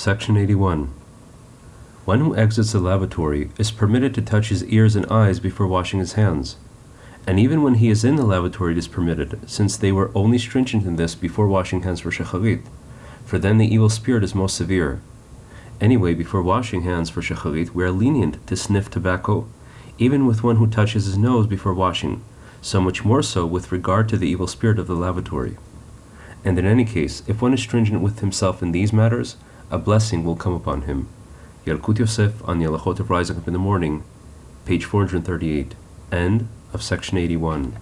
Section 81. One who exits the lavatory is permitted to touch his ears and eyes before washing his hands. And even when he is in the lavatory, it is permitted, since they were only stringent in this before washing hands for shacharit, for then the evil spirit is most severe. Anyway, before washing hands for shacharit, we are lenient to sniff tobacco, even with one who touches his nose before washing, so much more so with regard to the evil spirit of the lavatory. And in any case, if one is stringent with himself in these matters, a blessing will come upon him. Yalkut Yosef on the Alachot of Rising Up in the Morning, page 438, end of section 81.